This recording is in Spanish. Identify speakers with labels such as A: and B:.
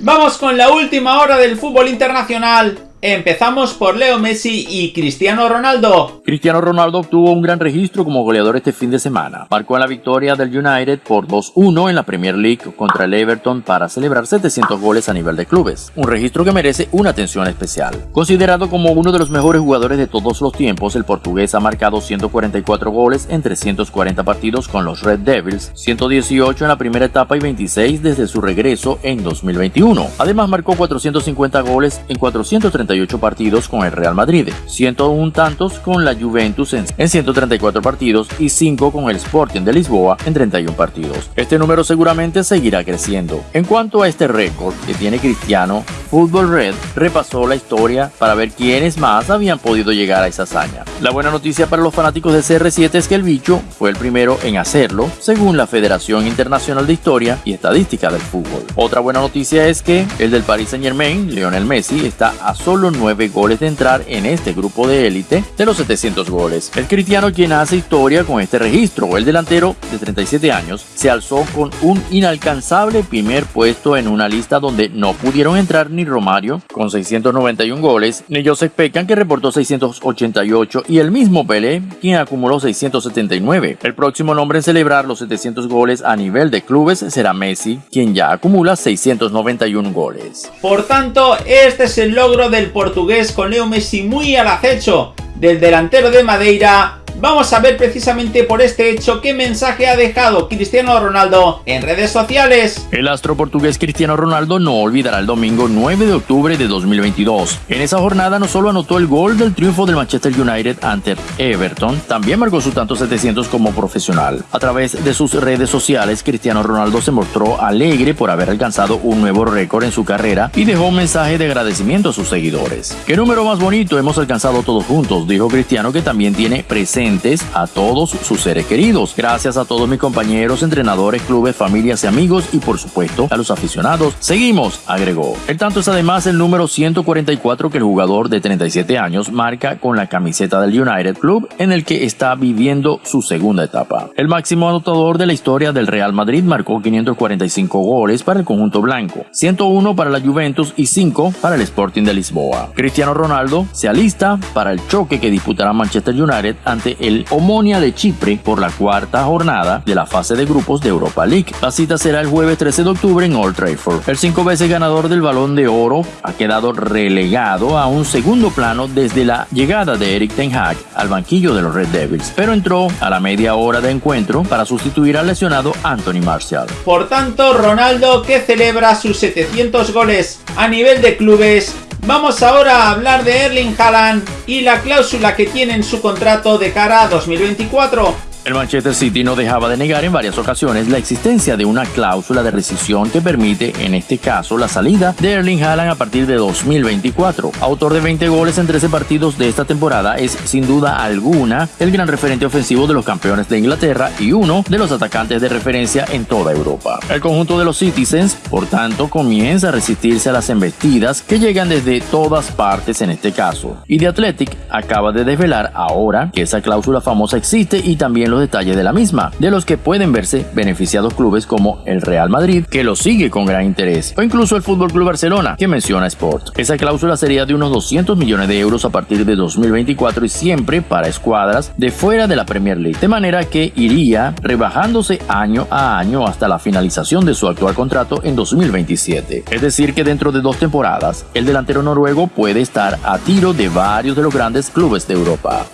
A: Vamos con la última hora del fútbol internacional Empezamos por Leo Messi y Cristiano Ronaldo.
B: Cristiano Ronaldo obtuvo un gran registro como goleador este fin de semana. Marcó la victoria del United por 2-1 en la Premier League contra el Everton para celebrar 700 goles a nivel de clubes, un registro que merece una atención especial. Considerado como uno de los mejores jugadores de todos los tiempos, el portugués ha marcado 144 goles en 340 partidos con los Red Devils, 118 en la primera etapa y 26 desde su regreso en 2021. Además marcó 450 goles en 430 partidos con el Real Madrid, 101 tantos con la Juventus en 134 partidos y 5 con el Sporting de Lisboa en 31 partidos. Este número seguramente seguirá creciendo. En cuanto a este récord que tiene Cristiano, Football Red repasó la historia para ver quiénes más habían podido llegar a esa hazaña. La buena noticia para los fanáticos de CR7 es que el bicho fue el primero en hacerlo, según la Federación Internacional de Historia y Estadística del Fútbol. Otra buena noticia es que el del Paris Saint Germain, Lionel Messi, está a solo solo 9 goles de entrar en este grupo de élite de los 700 goles. El cristiano quien hace historia con este registro, el delantero de 37 años, se alzó con un inalcanzable primer puesto en una lista donde no pudieron entrar ni Romario con 691 goles, ni Joseph Pecan que reportó 688 y el mismo Pelé quien acumuló 679. El próximo nombre en celebrar los 700 goles a nivel de clubes será Messi, quien ya acumula 691 goles.
A: Por tanto, este es el logro del portugués con Leo Messi muy al acecho del delantero de Madeira Vamos a ver precisamente por este hecho qué mensaje ha dejado Cristiano Ronaldo en redes sociales.
B: El astro portugués Cristiano Ronaldo no olvidará el domingo 9 de octubre de 2022. En esa jornada no solo anotó el gol del triunfo del Manchester United ante Everton, también marcó su tanto 700 como profesional. A través de sus redes sociales, Cristiano Ronaldo se mostró alegre por haber alcanzado un nuevo récord en su carrera y dejó un mensaje de agradecimiento a sus seguidores. Qué número más bonito hemos alcanzado todos juntos, dijo Cristiano que también tiene presente a todos sus seres queridos. Gracias a todos mis compañeros, entrenadores, clubes, familias y amigos y por supuesto a los aficionados. Seguimos, agregó. El tanto es además el número 144 que el jugador de 37 años marca con la camiseta del United Club en el que está viviendo su segunda etapa. El máximo anotador de la historia del Real Madrid marcó 545 goles para el conjunto blanco, 101 para la Juventus y 5 para el Sporting de Lisboa. Cristiano Ronaldo se alista para el choque que disputará Manchester United ante el Omonia de Chipre por la cuarta jornada de la fase de grupos de Europa League. La cita será el jueves 13 de octubre en Old Trafford. El cinco veces ganador del Balón de Oro ha quedado relegado a un segundo plano desde la llegada de Eric Ten Hag al banquillo de los Red Devils, pero entró a la media hora de encuentro para sustituir al lesionado Anthony Martial.
A: Por tanto, Ronaldo que celebra sus 700 goles a nivel de clubes Vamos ahora a hablar de Erling Haaland y la cláusula que tiene en su contrato de cara a 2024.
B: El Manchester City no dejaba de negar en varias ocasiones la existencia de una cláusula de rescisión que permite, en este caso, la salida de Erling Haaland a partir de 2024. Autor de 20 goles en 13 partidos de esta temporada, es sin duda alguna el gran referente ofensivo de los campeones de Inglaterra y uno de los atacantes de referencia en toda Europa. El conjunto de los Citizens, por tanto, comienza a resistirse a las embestidas que llegan desde todas partes en este caso. Y The Athletic acaba de desvelar ahora que esa cláusula famosa existe y también los detalles de la misma, de los que pueden verse beneficiados clubes como el Real Madrid, que lo sigue con gran interés, o incluso el Fútbol Club Barcelona, que menciona Sport. Esa cláusula sería de unos 200 millones de euros a partir de 2024 y siempre para escuadras de fuera de la Premier League, de manera que iría rebajándose año a año hasta la finalización de su actual contrato en 2027. Es decir, que dentro de dos temporadas, el delantero noruego puede estar a tiro de varios de los grandes clubes de Europa.